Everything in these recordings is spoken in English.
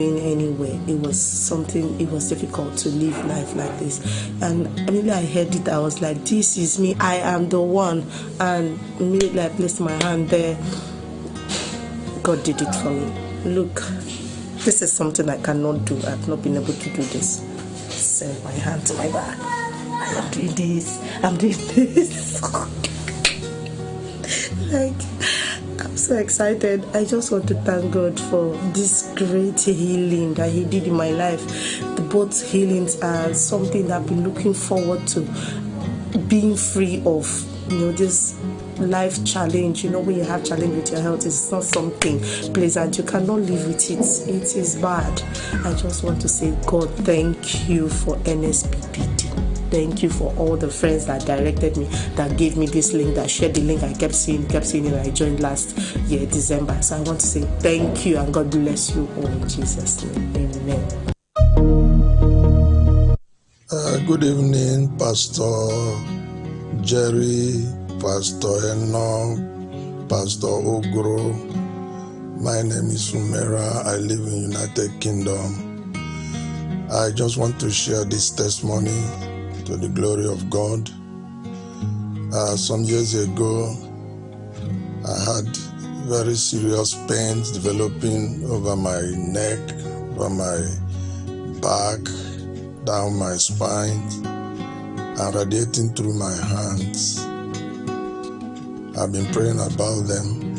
anywhere. It was something, it was difficult to live life like this. And immediately I heard it, I was like, This is me, I am the one. And immediately I placed my hand there. God did it for me. Look, this is something I cannot do. I've not been able to do this. Send my hand to my back. I am doing this. I'm doing this. like, so excited. I just want to thank God for this great healing that He did in my life. The both healings are something I've been looking forward to being free of. You know, this life challenge. You know, when you have challenge with your health, it's not something pleasant. You cannot live with it. It is bad. I just want to say, God, thank you for NSPPD. Thank you for all the friends that directed me, that gave me this link, that shared the link. I kept seeing, kept seeing it. I joined last year, December. So I want to say thank you and God bless you all in Jesus' name. Amen. Uh, good evening, Pastor Jerry, Pastor Eno, Pastor Ogro. My name is Umera. I live in United Kingdom. I just want to share this testimony to the glory of God. Uh, some years ago, I had very serious pains developing over my neck, over my back, down my spine, and radiating through my hands. I've been praying about them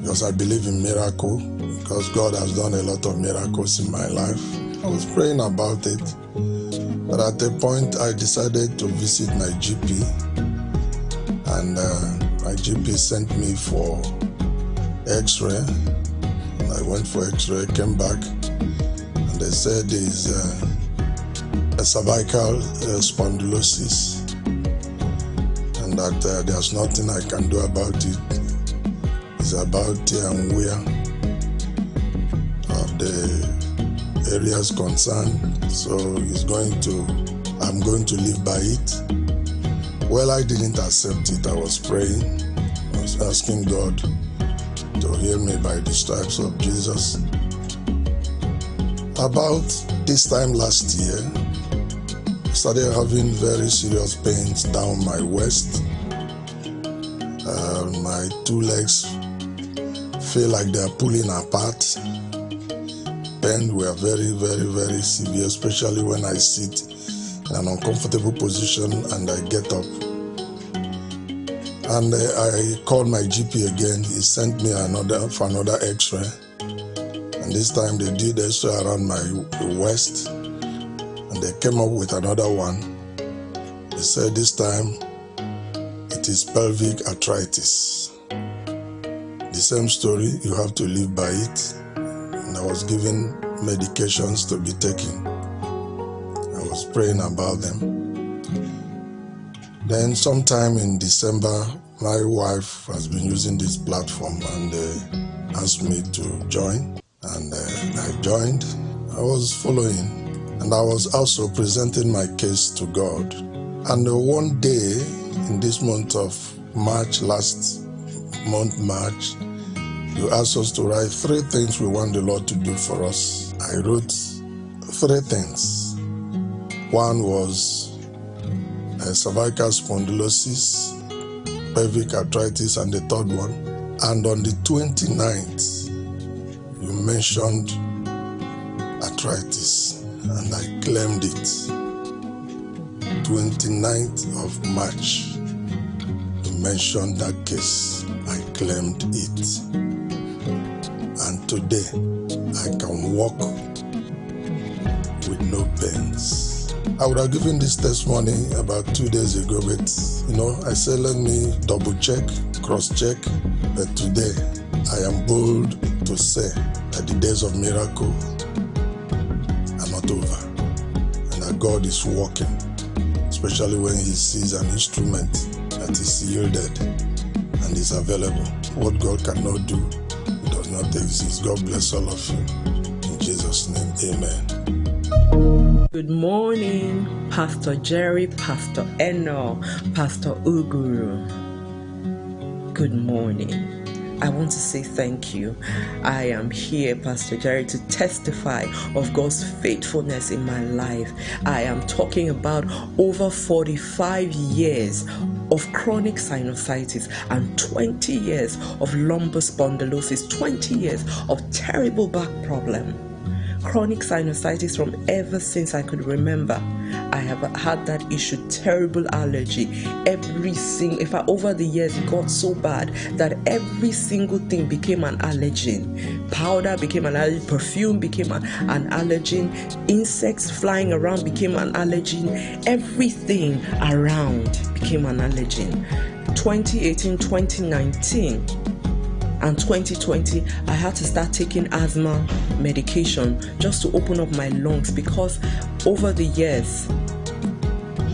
because I believe in miracle, because God has done a lot of miracles in my life. I was praying about it. But at a point, I decided to visit my GP, and uh, my GP sent me for X-ray. I went for X-ray, came back, and they said there's uh, a cervical uh, spondylosis, and that uh, there's nothing I can do about it. It's about tear and wear of the areas concerned. So he's going to, I'm going to live by it. Well, I didn't accept it. I was praying. I was asking God to heal me by the stripes of Jesus. About this time last year, I started having very serious pains down my waist. Uh, my two legs feel like they're pulling apart pain were very, very, very severe, especially when I sit in an uncomfortable position and I get up. And uh, I called my GP again. He sent me another for another X-ray, and this time they did X-ray around my waist, and they came up with another one. They said this time it is pelvic arthritis. The same story. You have to live by it and I was given medications to be taken. I was praying about them. Then, sometime in December, my wife has been using this platform and uh, asked me to join. And uh, I joined. I was following, and I was also presenting my case to God. And uh, one day in this month of March, last month, March, you asked us to write three things we want the Lord to do for us. I wrote three things. One was uh, cervical spondylosis, pelvic arthritis, and the third one. And on the 29th, you mentioned arthritis, and I claimed it. 29th of March, you mentioned that case. I claimed it. Today, I can walk with no pains. I would have given this testimony about two days ago, but you know, I said, let me double check, cross check. But today, I am bold to say that the days of miracle are not over and that God is working, especially when He sees an instrument that is yielded and is available. What God cannot do, exist. God bless all of you. In Jesus' name, amen. Good morning, Pastor Jerry, Pastor Eno, Pastor Uguru. Good morning. I want to say thank you. I am here, Pastor Jerry, to testify of God's faithfulness in my life. I am talking about over 45 years of chronic sinusitis and 20 years of lumbar spondylosis, 20 years of terrible back problem chronic sinusitis from ever since I could remember. I have had that issue, terrible allergy. Every single, if I over the years it got so bad that every single thing became an allergen. Powder became an allergen, perfume became an, an allergen, insects flying around became an allergen, everything around became an allergen. 2018 2019 and 2020 i had to start taking asthma medication just to open up my lungs because over the years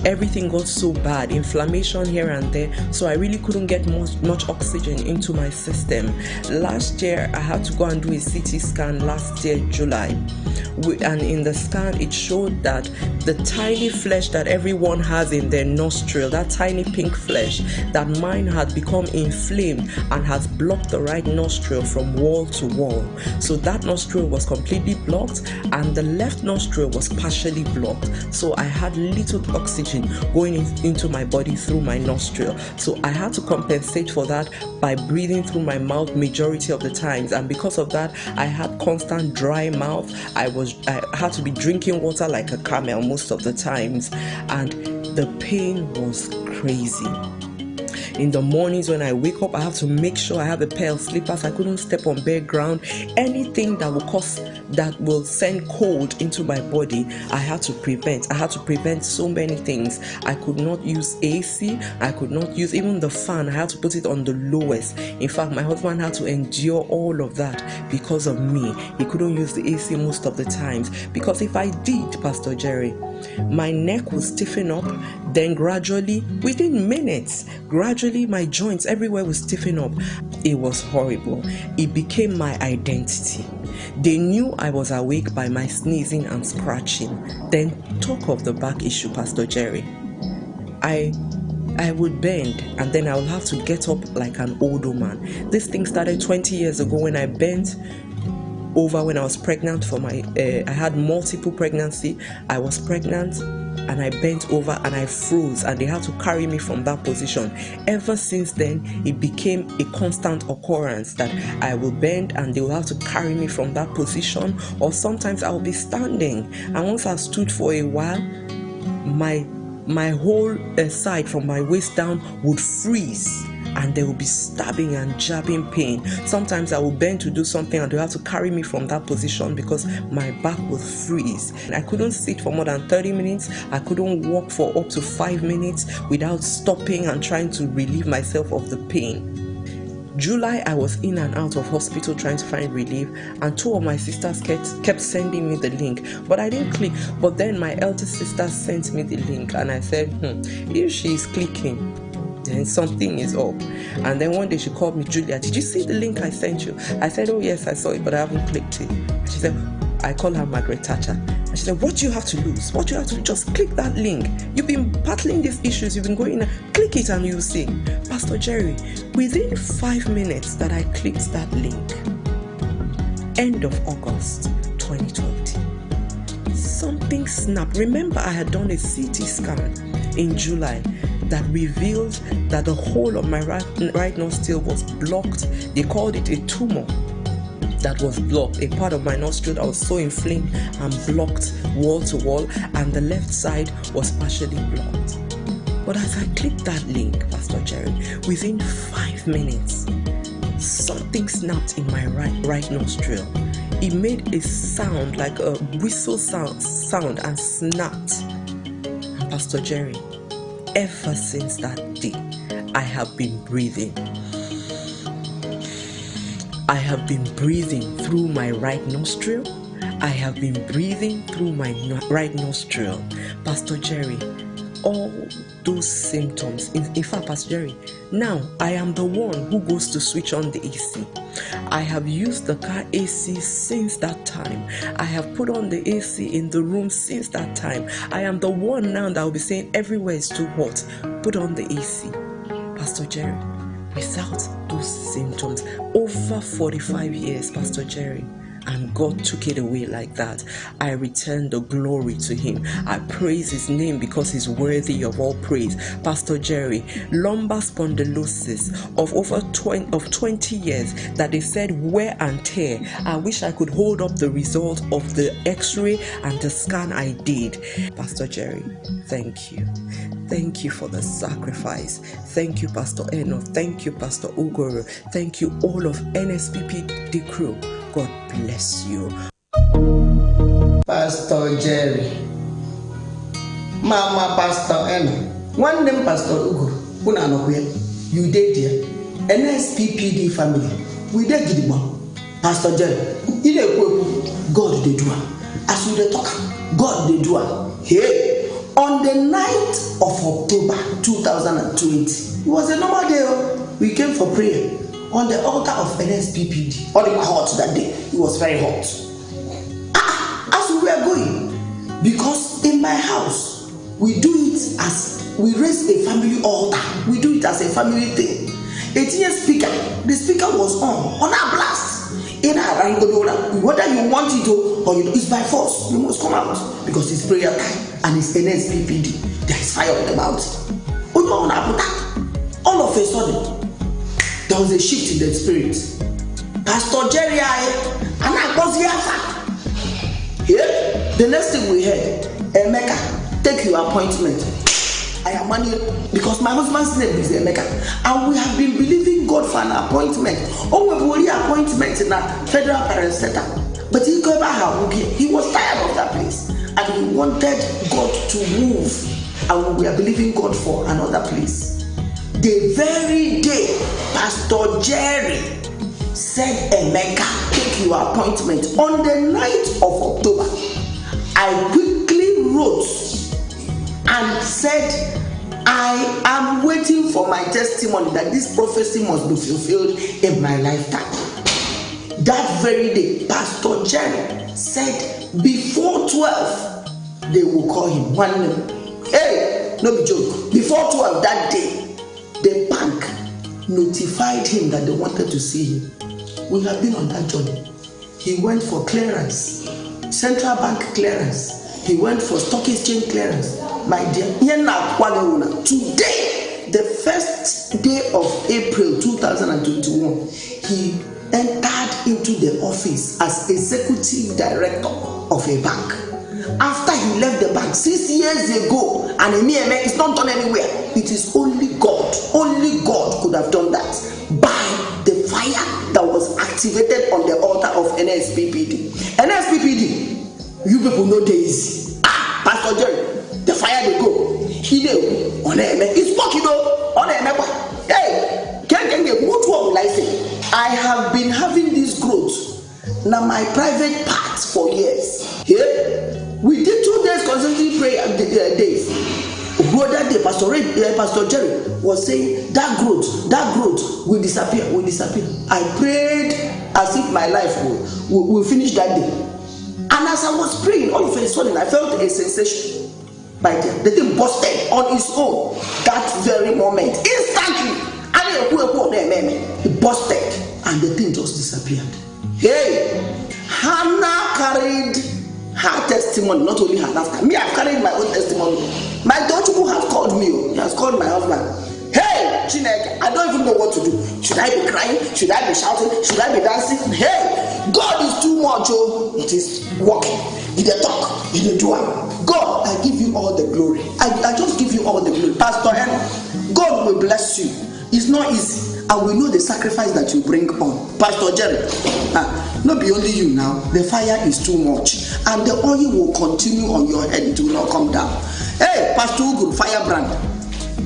everything got so bad inflammation here and there so i really couldn't get much, much oxygen into my system. Last year i had to go and do a ct scan last year july. And in the scan it showed that the tiny flesh that everyone has in their nostril that tiny pink flesh that mine had become inflamed and has blocked the right nostril from wall to wall. So that nostril was completely blocked and the left nostril was partially blocked. So i had little oxygen oxygen going in, into my body through my nostril. So I had to compensate for that by breathing through my mouth majority of the times. And because of that, I had constant dry mouth. I was I had to be drinking water like a camel most of the times, and the pain was crazy. In the mornings when I wake up, I have to make sure I have a pair of slippers. I couldn't step on bare ground. Anything that will cause that will send cold into my body, I had to prevent. I had to prevent so many things. I could not use AC. I could not use even the fan. I had to put it on the lowest. In fact, my husband had to endure all of that because of me. He couldn't use the AC most of the times because if I did, Pastor Jerry, my neck would stiffen up. Then gradually, within minutes, gradually my joints everywhere would stiffen up. It was horrible. It became my identity. They knew I was awake by my sneezing and scratching. Then talk of the back issue, Pastor Jerry. I I would bend and then I would have to get up like an old woman. This thing started 20 years ago when I bent over when I was pregnant for my uh, I had multiple pregnancy. I was pregnant and I bent over and I froze, and they had to carry me from that position. Ever since then, it became a constant occurrence that I will bend and they will have to carry me from that position, or sometimes I'll be standing. And once I stood for a while, my my whole uh, side from my waist down would freeze and there will be stabbing and jabbing pain. Sometimes I will bend to do something and they have to carry me from that position because my back will freeze. I couldn't sit for more than 30 minutes. I couldn't walk for up to five minutes without stopping and trying to relieve myself of the pain. July, I was in and out of hospital trying to find relief, and two of my sisters kept, kept sending me the link, but I didn't click. But then my eldest sister sent me the link, and I said, hmm, if she's clicking, then something is up. And then one day she called me, Julia, did you see the link I sent you? I said, Oh, yes, I saw it, but I haven't clicked it. She said, I call her Margaret Thatcher. And she said, What do you have to lose? What do you have to do? Just click that link. You've been battling these issues, you've been going, click it and you'll see. Pastor Jerry, within five minutes that I clicked that link, end of August 2020, something snapped. Remember, I had done a CT scan in July that revealed that the whole of my right, right nostril was blocked. They called it a tumor that was blocked. A part of my nostril that was so inflamed and blocked wall to wall, and the left side was partially blocked. But as I clicked that link, Pastor Jerry, within five minutes, something snapped in my right right nostril. It made a sound like a whistle sound, sound and snapped. And Pastor Jerry, ever since that day, I have been breathing. I have been breathing through my right nostril. I have been breathing through my right nostril. Pastor Jerry, all those symptoms. In, in, fact, Pastor Jerry, now I am the one who goes to switch on the AC. I have used the car AC since that time. I have put on the AC in the room since that time. I am the one now that will be saying everywhere is too hot. Put on the AC. Pastor Jerry, without those symptoms. Over 45 years, Pastor Jerry and God took it away like that. I return the glory to Him. I praise His name because He's worthy of all praise. Pastor Jerry, lumbar spondylosis of over 20, of 20 years that they said wear and tear. I wish I could hold up the result of the x-ray and the scan I did. Pastor Jerry, thank you. Thank you for the sacrifice. Thank you, Pastor Eno. Thank you, Pastor Ugoro. Thank you, all of NSPP crew. God bless you. Pastor Jerry, Mama Pastor Eno, nwanne m Pastor Ugo, unu anọkwa ya, you dey there, NSPPD family, we dey gidigba. Pastor Jerry, na-ekwu ekwu, God dey do. As you talk, God dey do. Hey, on the 9th of October 2020, it was a normal day. Oh. We came for prayer on the altar of NSPPD. All was hot that day. It was very hot. Ah, as we were going, because in my house, we do it as we raise a family altar. We do it as a family thing. A TN speaker, the speaker was on, on our blast. In our whether you want it or you it's by force, you must come out because it's prayer time and it's NSPPD. There is fire on the mountain. All of a sudden, there was a shift in the spirit. Pastor jerry aye anagbozi afa here. The next thing we heard emeka take your appointment. I am money because my husband's name is emeka. And we have been believing god for an appointment. O webu ori appointment na federal parastatal but he go ever have okay? He was tired of that place. And he wanted god to move. And we are believing god for another place. The very day pastor jerry said emeka take your appointment. On the 9th of october i quickly wrote and said i am waiting for my testimony that this prophecy must be fulfilled in my lifetime that very day pastor jerry said before 12 they will call him one name hey no be joke before 12 that day the bank notified him that they wanted to see him. We have been on that journey. He went for clearance, central bank clearance. He went for stock exchange clearance. My dear, today, the first day of April 2021, he entered into the office as executive director of a bank. After he left the bank six years ago, and Emieme is not done anywhere, it is only God, only God could have done that by the fire that was activated on the altar of NSPPD. NSPPD, you people know days. Ah, Pastor Jerry, the fire they go. He dey on Eme. It's working though. On Eme. Hey, can can get what will I say? I have been having this growth. Now my private parts for years. Yeah? We did two days consecutive prayer uh, days. Brother day, Pastor Ray, uh, Pastor Jerry was saying that growth, that growth will disappear, will disappear. I prayed as if my life will, will, will finish that day. And as I was praying, all of a sudden I felt a sensation. By the, the thing busted on its own that very moment, instantly. It busted and the thing just disappeared. Hey, Hannah carried her testimony, not only her laughter. Me, I've carried my own testimony. My Tochukwu has called me, oh. he has called my husband. Hey, Chineke, I don't even know what to do. Should I be crying? Should I be shouting? Should I be dancing? Hey, God is too much, oh. It is working. He dey talk, he dey do am. God, I give you all the glory. I, I just give you all the glory. Pastor Henry, God will bless you. It's not easy. And we know the sacrifice that you bring on. Pastor jerry ah no be only you now. The fire is too much. And the oil will continue on your head. It will not come down. Hey pastor ugu fire brand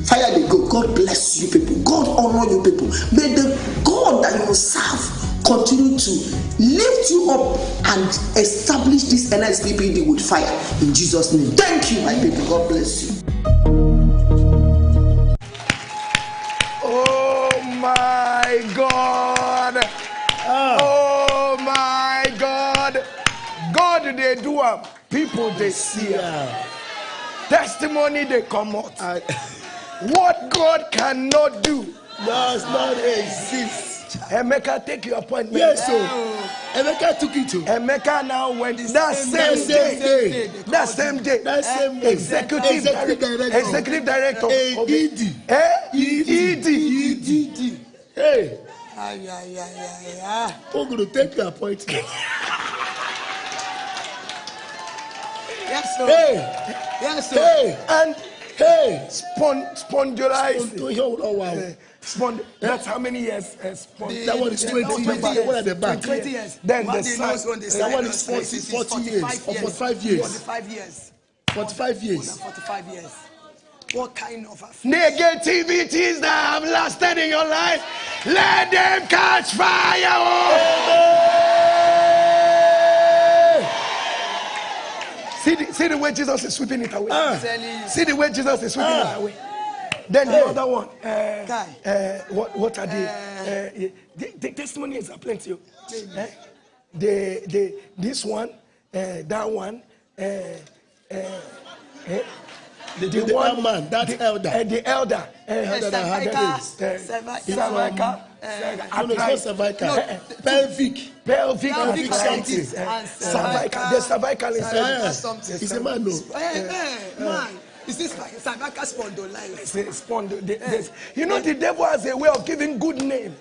fire dey go. God bless you people. God honour you people. May the god that you serve continue to lift you up and establish this nsppd with fire. In jesus name. Thank you my people. God bless you. My God. Ah. Oh, my God. God, they do am. People, they see am. Testimony, they come out. What God cannot do, does not exist. Emeka, take your appointment. Yes, so Emeka took it to. Emeka now went that same, that same day. day. That same day. That same day. Executive, Executive director. director. Executive director. Eh, of the- ED. ED. Eh? ED. ED. Hey, Ay, ay, ay, ay, ay. Oguru, take your appointment. Yes, sir. Hey, Yes, sir. hey, And hey. spon- spondylitis. Oh, Eh, spond- that's how many years? Uh, spond- That one is 20 Oh, years. 20 One at the back. 20 years. Then What the they son- knows when they that one is 40 places is 40 years, or 45 years. 45 years. 45 years. 45 years. What kind of? Negativities that have lasted in your life, let them catch fire. oh. See the, see the way Jesus is sweeping it away. You. See the way Jesus is sweeping Ah. it away. Then the other one, uh, Guy. uh, what, what are they? Uh, the, the testimonies are plenty. oh. Eh? The, the, this one, uh, that one, uh, uh, eh? The, the, the one- one man, that elder. uh, the elder, uh, elder that had cervical, AIDS. uh, cervical, cervical, No, no, it's not cervical. No. Pelvic. pelvic Pelvic arthritis, something. uh, And cervical, cervical- the cervical is cervical Yeah. something. He's a man, no. Hey, hey, man. Is this like cervical spondylitis? Say, spond- the- this- eh. You know, the devil has a way of giving good name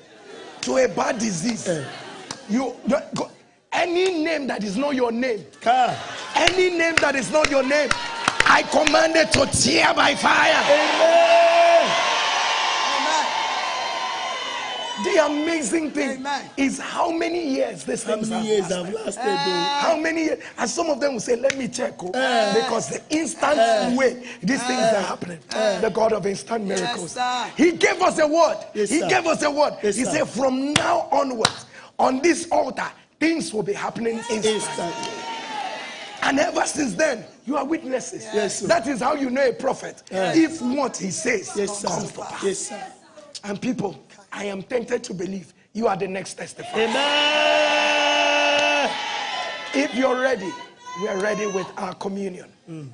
to a bad disease. Eh. You, you go- any name that is not your name, Car. any name that is not your name, I command it to tear by fire. Amen. The amazing thing Amen. is how many years this How thing many years have lasted, though? How many years? And some of them will say, Let me check. oh," eh. because the instant eh. way these eh. things are happening, the God of instant miracles. sir. he gave us a word. Yes, he gave us a word. Yes, he said, From now onwards, on this altar, things will be happening instantly. Instantly. And ever since then, you are witnesses. Yes, sir. that is how you know a prophet. If what he says Yes, sir. comes to pass. Yes, sir. And people, I am tempted to believe you are the next testifier. Amen. If you're ready, we are ready with our communion. Mm.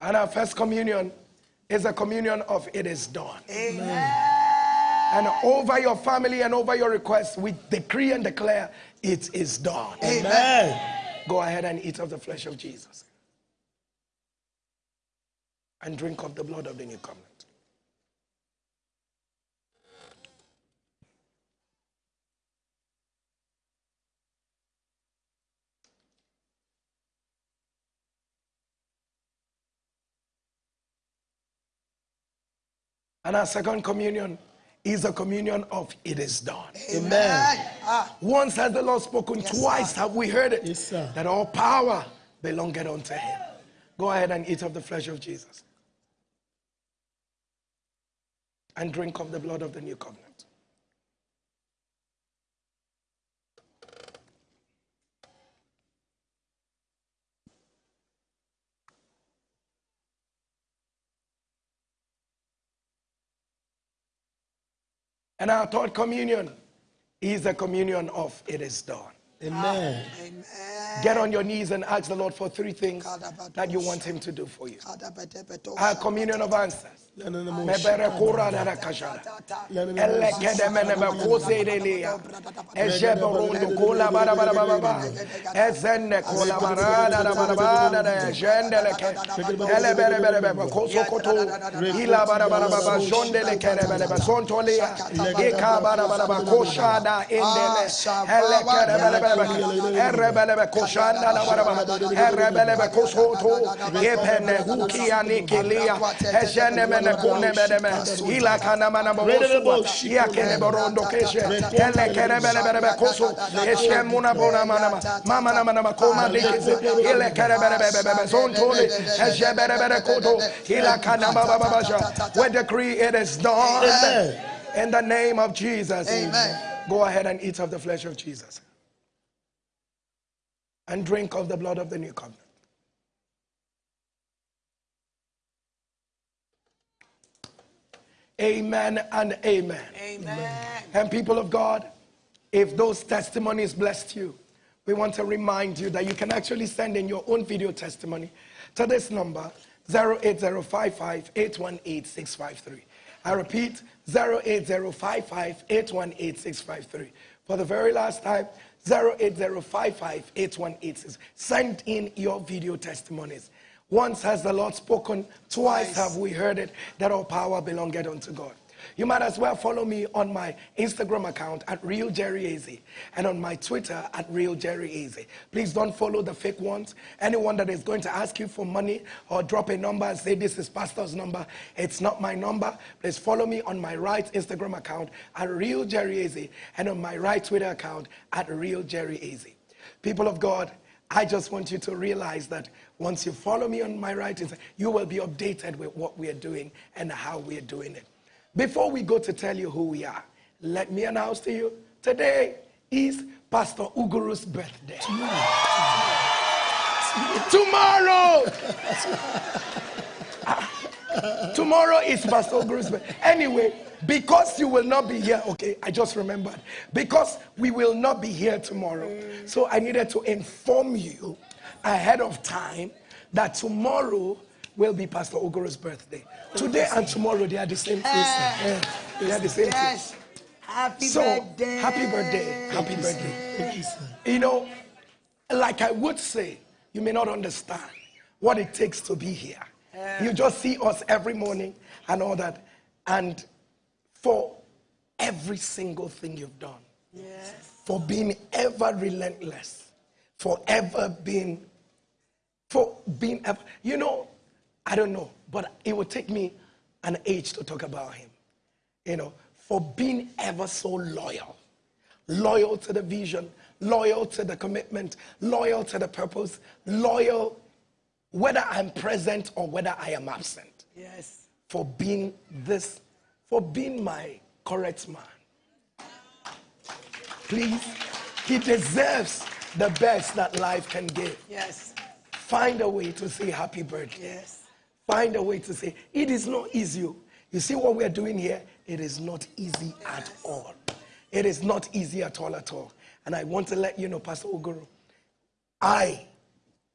And our first communion is a communion of it is done. And over your family and over your requests, we decree and declare it is done. Amen. Go ahead and eat of the flesh of Jesus. And drink of the blood of the new covenant. And our second communion is a communion of it is done. Amen. Ah, Once has the Lord spoken, Yes, twice sir. have we heard it. Yes, sir. That all power belongeth unto him. Go ahead and eat of the flesh of Jesus. And drink of the blood of the new covenant. And our third communion is the communion of it is done. Amen. amen. Get on your knees and ask the Lord for three things that you want Him to do for you. Our communion of answers. Mebere kura dara kashara. Elle kola bara bara bara bara. Kola bara bara bara bere bere koso koto. Bara bara bara bara bara bara indele. Elle bere bere bere. Bara bara. Bere bere mene kune mene me. Ila kana mana mabosua. Ia kene borondo keshe. Ele kere bere bere bere koso. Eshe muna bona mana ma. Mama na mana ma koma dikise. Ile kere bere bere bere bere zontole. Eshe bere bere koto. Ila kana baba baba sha. We decree it is done. Amen. In the name of Jesus. Amen. Go ahead and eat of the flesh of Jesus. And drink of the blood of the new covenant. Amen and amen. Amen. And people of God, if those testimonies blessed you, we want to remind you that you can actually send in your own video testimony to this number 08055 I repeat 08055 For the very last time, 08055 Send in your video testimonies. Once has the Lord spoken, twice have we heard it, that all power belongeth unto God. You might as well follow me on my Instagram account at Real Jerry Eze and on my Twitter at Real Jerry Eze. Please don't follow the fake ones. Anyone that is going to ask you for money or drop a number and say this is pastor's number, it's not my number. Please follow me on my right Instagram account at Real Jerry Eze and on my right Twitter account at Real Jerry Eze. People of God, I just want you to realize that once you follow me on my writings, you will be updated with what we are doing and how we are doing it. Before we go to tell you who we are, let me announce to you today is Pastor Uguru's birthday. Tomorrow. Tomorrow. Tomorrow is Pastor Uguru's birthday. Anyway, because you will not be here, okay, I just remembered. Because we will not be here tomorrow. So I needed to inform you ahead of time that tomorrow will be Pastor Oguru's birthday. Today and tomorrow, they are the same eh. person. Yeah, they are the same Yes. person. Happy So, birthday. happy birthday. Happy birthday. Thank You sir. you know, like I would say, you may not understand what it takes to be here. Eh. You just see us every morning and all that. And for every single thing you've done, Yes. for being ever relentless, for ever being, for being ever, you know, I don't know, but it would take me an age to talk about him. You know, for being ever so loyal, loyal to the vision, loyal to the commitment, loyal to the purpose, loyal whether I'm present or whether I am absent, Yes. for being this, for being my correct man. Please, he deserves the best that life can give. Yes. Find a way to say happy birthday. Yes. Find a way to say it is not easy. Oh. You see what we're doing here? It is not easy at all. It is not easy at all at all. And I want to let you know, Pastor Oguru, I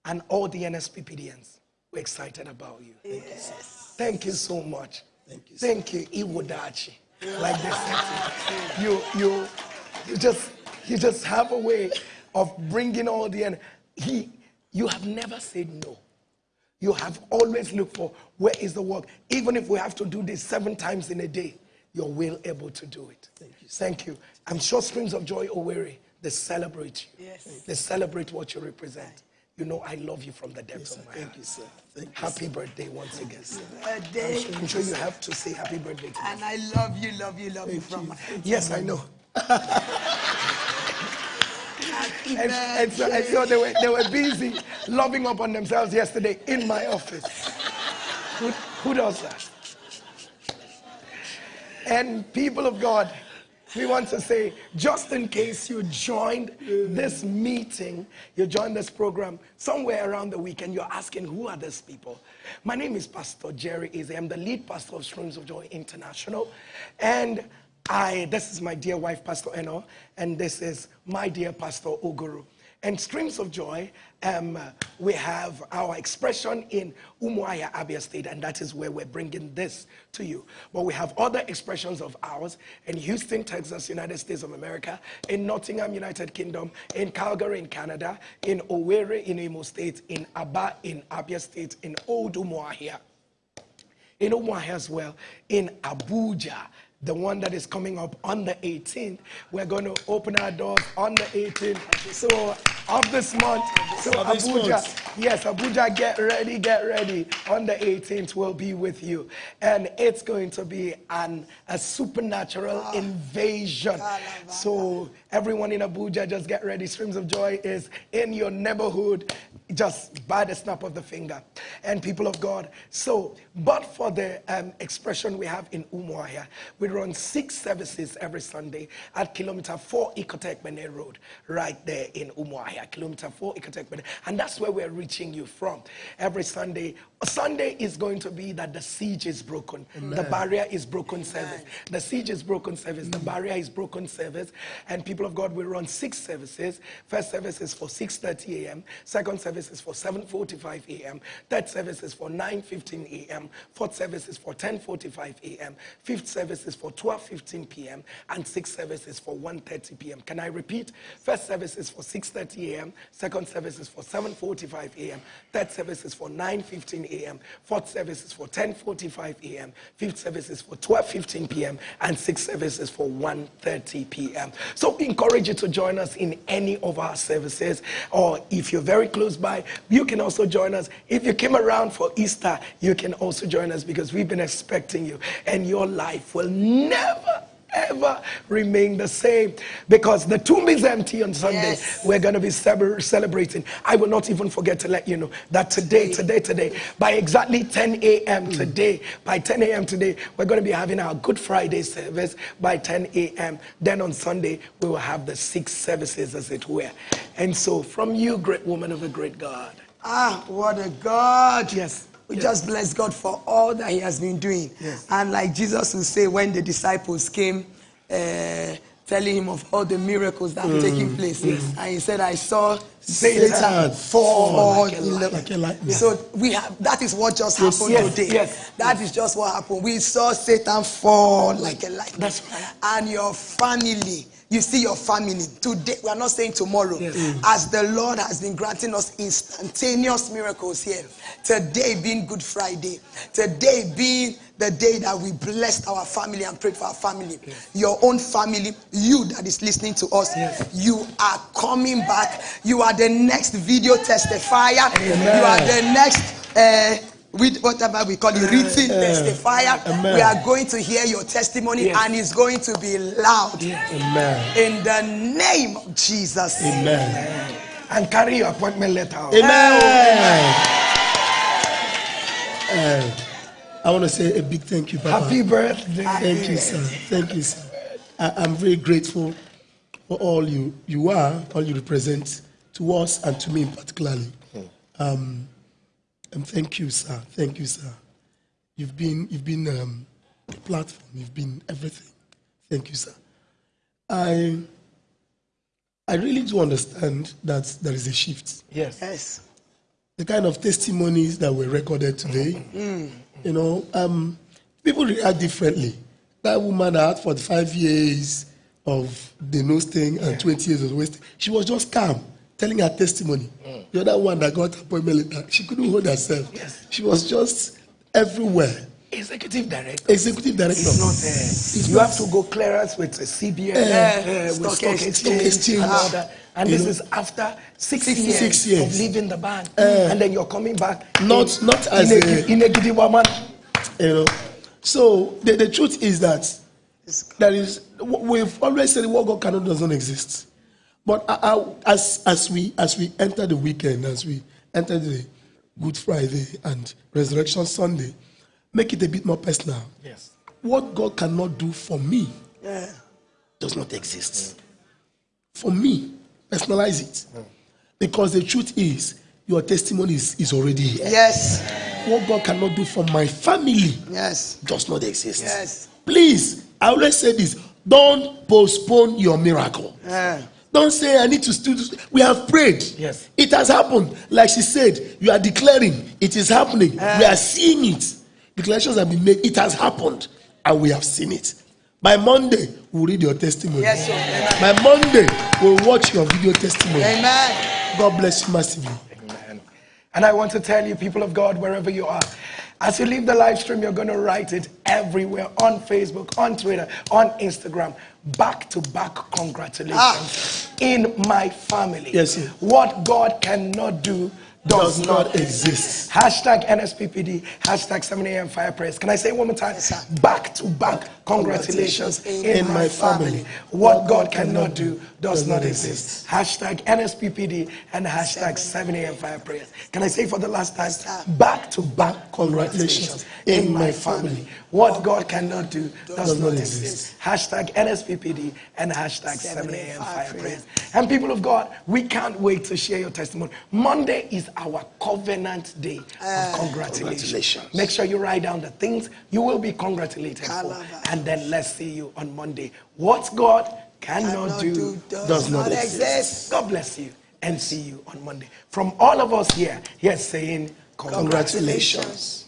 and all the NSPPDNs we're excited about you. Yes. Thank you so much. Thank you, Thank you, Iwodachi. Like this. You, you, you just, you just have a way of bringing all the end. He, you have never said no. You have always looked for where is the work. Even if we have to do this seven times in a day, you're well able to do it. Thank you. Thank you. I'm sure Streams of Joy Owerri, they celebrate you. Yes. They celebrate what you represent. You know, I love you from the depths of my heart. Thank heart. you, sir. Thank you. Happy birthday once again. Birthday. I'm sure you have to say happy birthday to me. And I love you, love you, love you from my heart. Yes, I know. And, and, so, and so they, were, they were busy loving up on themselves yesterday in my office. Who, who does that? And people of God, we want to say, just in case you joined this meeting, you joined this program somewhere around the week and you're asking, who are these people? My name is Pastor Jerry Eze. I'm the lead pastor of Streams of Joy International. And I, this is my dear wife, Pastor Eno, and this is my dear Pastor Oguru. And Streams of Joy, um, we have our expression in Umuahia, Abia State, and that is where we're bringing this to you. But we have other expressions of ours in Houston, Texas, United States of America, in Nottingham, United Kingdom, in Calgary, in Canada, in Owerri, in Imo State, in Aba, in Abia State, in Old Umuahia in Umuahia as well, in Abuja, the one that is coming up on the 18th. We're going to open our doors on the 18th. So of this month, so this Abuja, month. yes, Abuja, get ready, get ready. On the 18th, we'll be with you, and it's going to be an a supernatural ah. invasion. So everyone in Abuja, just get ready. Streams of Joy is in your neighborhood. Just by the snap of the finger. And people of God, so, but for the um, expression we have in Umuahia, we run six services every Sunday at kilometer four Ikot Ekpene Road, right there in Umuahia, kilometer four Ikot Ekpene. And that's where we're reaching you from. Every Sunday, Sunday is going to be that the siege is broken. The barrier is broken service. The siege is broken service. The barrier is broken service. And people of God will run six services. First service is for 6.30 a.m. Second service is for 7.45 a.m. Third service is for 9.15 a.m. Fourth service is for 10.45 a.m. Fifth service is for 12.15 p.m. And sixth service is for 1.30 p.m. Can I repeat? First service is for 6.30 a.m. Second service is for 7.45 a.m. Third service is for 9.15 a.m. Fourth service is for 10.45 a.m. Fifth service is for 12.15 p.m. And sixth service is for 1.30 p.m. So encourage you to join us in any of our services. Or if you're very close by, you can also join us. If you came around for Easter, you can also join us because we've been expecting you. And your life will never ever remain the same because the tomb is empty on Sunday. Yes. We're going to be celebrating. I will not even forget to let you know that today, today, today, by exactly 10 a.m. today, by 10 a.m. today, we're going to be having our Good Friday service by 10 a.m. Then on Sunday, we will have the six services, as it were. And so, from you, great woman of a great God. Ah, what a God. Yes. We Yes. just bless God for all that He has been doing. Yes. And like Jesus would say, when the disciples came, uh, telling him of all the miracles that are taking place, and he said, "I saw Satan, fall like a light- like lightning. So we have that is what just happened yes, today. yes. That is just what happened. We saw Satan fall like a light. That's right. And your family. You see your family today. We are not saying tomorrow. Yes. As the Lord has been granting us instantaneous miracles here. Today being Good Friday. Today being the day that we blessed our family and prayed for our family. Your own family, you that is listening to us, Yes. you are coming back. You are the next video testifier. You are the next. Uh, with whatever we call it, written testifier. Amen. We are going to hear your testimony Yes. and it's going to be loud. Amen. In the name of Jesus. Amen. And carry your appointment letter. out. Amen. Uh, I want to say a big thank you, Papa. Happy birthday. Thank you, sir. Thank you, sir. I, I'm very grateful for all you you are, all you represent to us and to me particularly. Um, and thank you, sir. Thank you, sir. You've been you've been um, a platform. You've been everything. Thank you, sir. I I really do understand that there is a shift Yes. Yes. the kind of testimonies that were recorded today, you know, um, people react differently. That woman that had 45 years of the nose thing and 20 years of wasting. she was just calm, telling her testimony. The other one that got appointment later, she couldn't hold herself. Yes. She was just everywhere. Executive director. Executive director. It's not there. you not- have to go clearance with a CBN, Eh, uh, with stock stock, exchange. exchange, Exchange. and all that. And You this know. is after six, Six years, Six years. of leaving the band, and then you're coming back. Not- in, not as in a- in a giddy woman. You know. So the, the truth is that there is we've always said what God cannot does not exist. But I, I, as as we as we enter the weekend, as we enter the Good Friday and Resurrection Sunday, make it a bit more personal. Yes. What God cannot do for me Yeah. does not exist. For me, personalize it. Because the truth is, your testimony is, is already here. Yes. What God cannot do for my family Yes. does not exist. Yes. Please, I always say this don't postpone your miracle. Yeah. Don't say, I need to still. do-" We have prayed. Yes. It has happened. Like she said, you are declaring it is happening. Ah. we are seeing it. Declarations have been made. It has happened. And we have seen it. By Monday, we'll read your testimony. Yes, sir. Amen. By Monday, we'll watch your video testimony. Amen. God bless you massively. Amen. And I want to tell you, people of God, wherever you are, as you leave the live stream, you're going to write it everywhere on Facebook, on Twitter, on Instagram. Back to back congratulations Ah. in my family. Yes, sir. What God cannot do does, Does not not exist. Hashtag NSPPD, hashtag 7 a.m. fire prayers. Can I say it one more time? Back to back, congratulations in my family. What God cannot do does not exist. Hashtag NSPPD and hashtag 7 a.m. fire prayers. Can I say for the last time? Back to back, congratulations in my family. What God cannot do does not exist. Hashtag NSPPD and hashtag 7 a.m. fire prayers. And people of God, we can't wait to share your testimony. Monday is our covenant day of eh, congratulations. congratulations. Make sure you write down the things you will be congratulated for. And then let's see you on Monday. What God cannot do does not exist. God bless you and see you on Monday. From all of us here, here's saying congratulations. Congratulations.